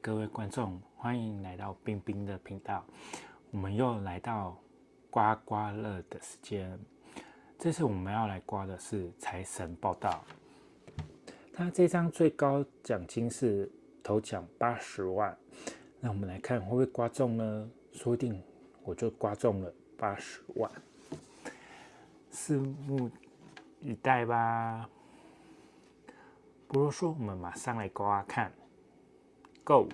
各位观众，欢迎来到冰冰的频道。我们又来到刮刮乐的时间。这次我们要来刮的是财神报道。他这张最高奖金是头奖八十万。那我们来看会不会刮中呢？说不定我就刮中了八十万。拭目以待吧。不如说，我们马上来刮刮看。Go，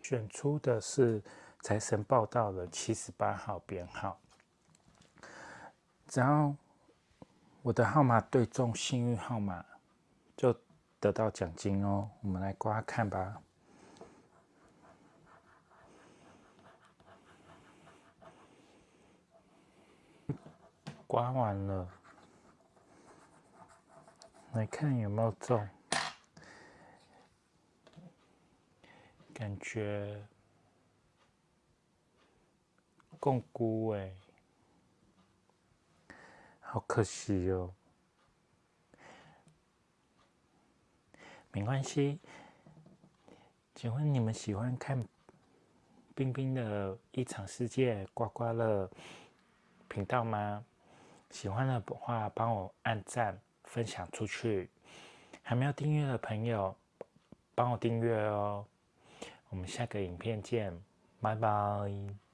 选出的是财神报道的七十八号编号。只要我的号码对中幸运号码，就得到奖金哦。我们来刮看吧。刮完了，来看有没有中。感觉共孤哎，好可惜哦。没关系，请问你们喜欢看冰冰的异常世界刮刮乐频道吗？喜欢的话，帮我按赞、分享出去。还没有订阅的朋友，帮我订阅哦。我们下个影片见，拜拜。